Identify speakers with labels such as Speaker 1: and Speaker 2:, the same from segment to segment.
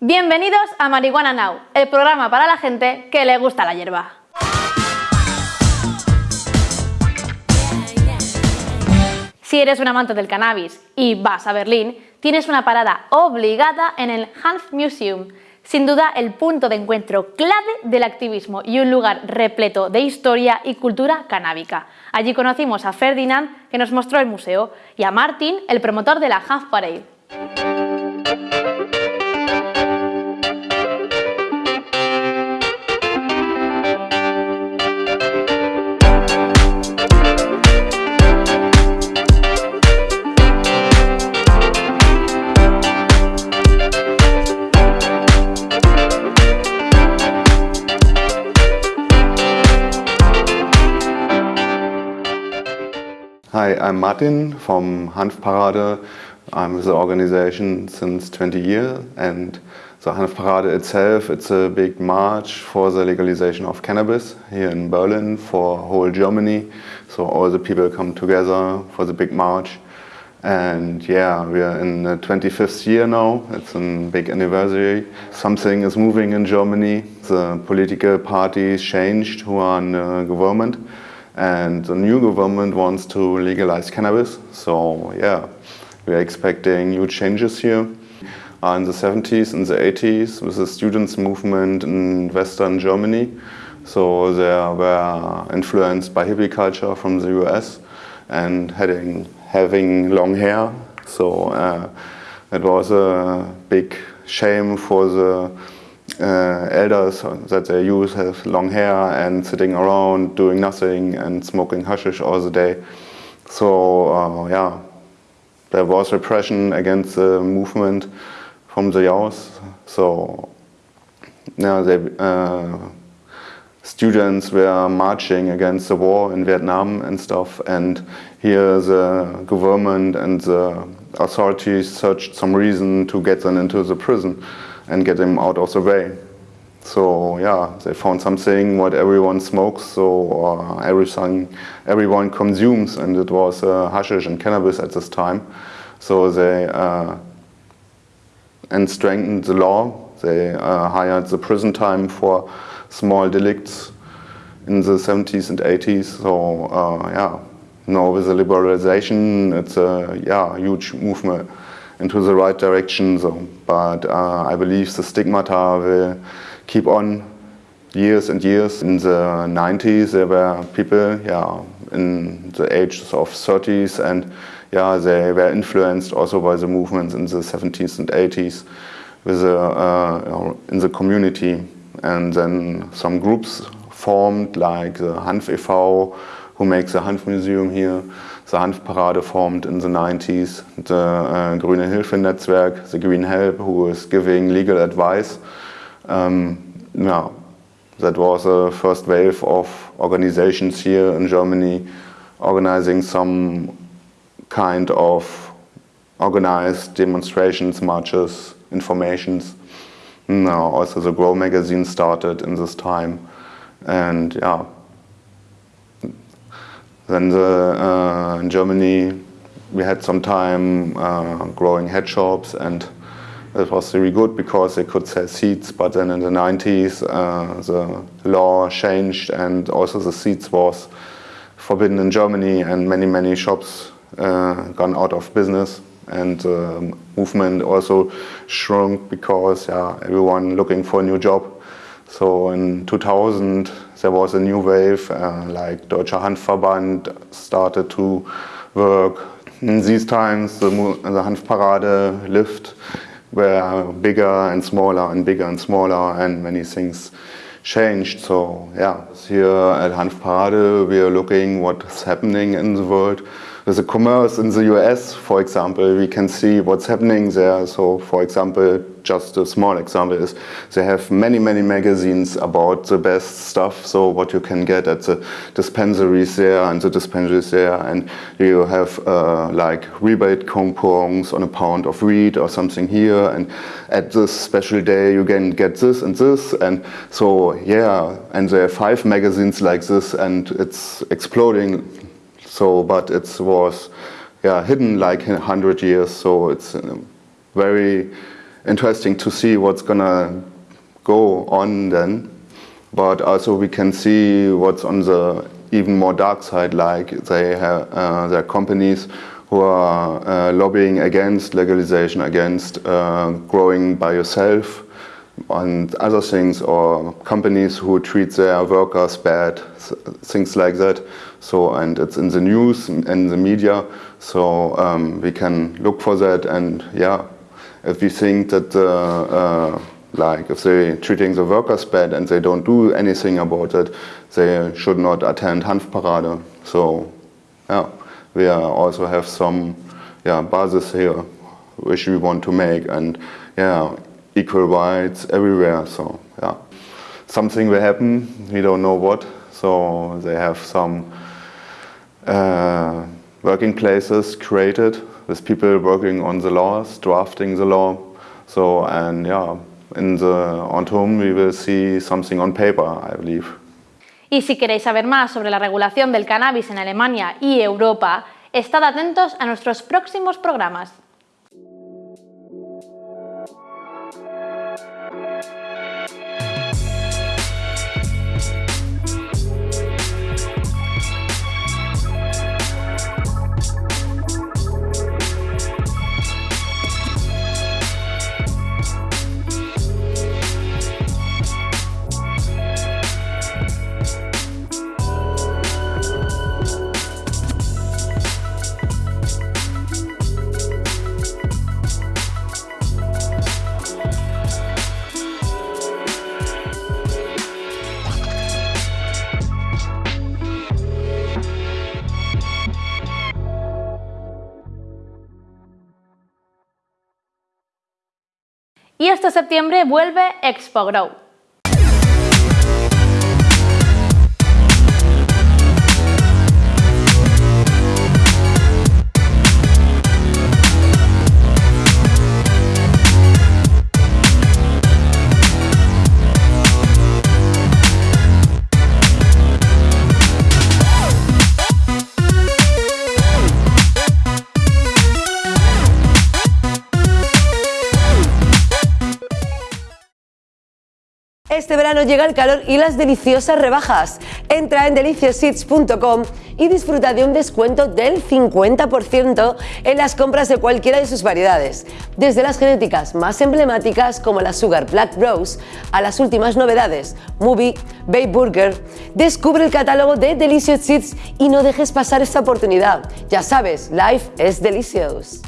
Speaker 1: Bienvenidos a Marihuana Now, el programa para la gente que le gusta la hierba. Si eres un amante del cannabis y vas a Berlín, tienes una parada obligada en el Hanf Museum, sin duda el punto de encuentro clave del activismo y un lugar repleto de historia y cultura canábica. Allí conocimos a Ferdinand, que nos mostró el museo, y a Martin, el promotor de la Hanf Parade.
Speaker 2: Hi, I'm Martin from Hanfparade. I'm with the organization since 20 years and the Hanfparade itself, it's a big march for the legalization of cannabis here in Berlin for whole Germany. So all the people come together for the big march. And yeah, we are in the 25th year now. It's a big anniversary. Something is moving in Germany. The political parties changed who are in the government and the new government wants to legalize cannabis. So yeah, we are expecting new changes here. Uh, in the 70s and the 80s with the students movement in Western Germany. So they were influenced by hippie culture from the US and having, having long hair. So uh, it was a big shame for the uh, elders that they use have long hair and sitting around doing nothing and smoking hashish all the day. So uh, yeah, there was repression against the movement from the youth. So yeah, they, uh, students were marching against the war in Vietnam and stuff and here the government and the authorities searched some reason to get them into the prison and get them out of the way. So yeah, they found something what everyone smokes, so uh, everything everyone consumes, and it was uh, hashish and cannabis at this time. So they uh, and strengthened the law. They uh, hired the prison time for small delicts in the 70s and 80s. So uh, yeah, now with the liberalization, it's a yeah huge movement into the right direction. So, but uh, I believe the stigmata will keep on years and years. In the 90s, there were people, yeah, in the ages of 30s, and yeah, they were influenced also by the movements in the 70s and 80s with the, uh, in the community. And then some groups formed, like the Hanf e.V., who makes the Hanf Museum here, the Hanfparade formed in the 90s, the uh, Grüne Hilfe Netzwerk, the Green Help, who is giving legal advice. Um, yeah, that was the first wave of organizations here in Germany organizing some kind of organized demonstrations, marches, informations. Now also the Grow magazine started in this time and yeah, then the, uh, in Germany we had some time uh, growing head shops and it was really good because they could sell seeds but then in the 90s uh, the law changed and also the seeds was forbidden in Germany and many many shops uh, gone out of business. And the movement also shrunk because yeah, everyone looking for a new job so in 2000 there was a new wave, uh, like Deutscher Hanfverband started to work. In these times the, the Hanfparade lived were bigger and smaller and bigger and smaller and many things changed. So yeah, here at Hanfparade we are looking what's happening in the world with the commerce in the US, for example, we can see what's happening there. So, for example, just a small example is they have many, many magazines about the best stuff. So what you can get at the dispensaries there and the dispensaries there. And you have uh, like rebate coupons on a pound of weed or something here. And at this special day, you can get this and this. And so, yeah, and there are five magazines like this and it's exploding so, but it was yeah, hidden like 100 years, so it's uh, very interesting to see what's gonna go on then. But also we can see what's on the even more dark side, like they have uh, their companies who are uh, lobbying against legalization, against uh, growing by yourself and other things, or companies who treat their workers bad, things like that. So, and it's in the news and the media, so um, we can look for that and yeah, if we think that uh, like if they're treating the workers bad and they don't do anything about it, they should not attend Hanfparade. So yeah, we also have some yeah, basis here which we want to make and yeah, equal rights everywhere. So yeah, something will happen, we don't know what. So they have some uh, working places created with people working on the laws, drafting the law. So and yeah, in the autumn we will see something on paper, I believe.
Speaker 1: Y si queréis saber más sobre la regulación del cannabis en Alemania y Europa, estad atentos a nuestros próximos programas. Y este septiembre vuelve Expo Grow.
Speaker 3: Este verano llega el calor y las deliciosas rebajas. Entra en deliciosseeds.com y disfruta de un descuento del 50% en las compras de cualquiera de sus variedades. Desde las genéticas más emblemáticas como la Sugar Black Rose a las últimas novedades, Movie, Bay Burger. Descubre el catálogo de Delicious Seeds y no dejes pasar esta oportunidad. Ya sabes, life es delicious.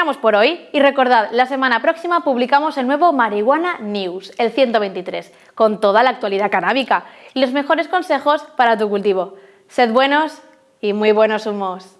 Speaker 1: Terminamos por hoy y recordad, la semana próxima publicamos el nuevo Marihuana News, el 123, con toda la actualidad canábica y los mejores consejos para tu cultivo. Sed buenos y muy buenos humos.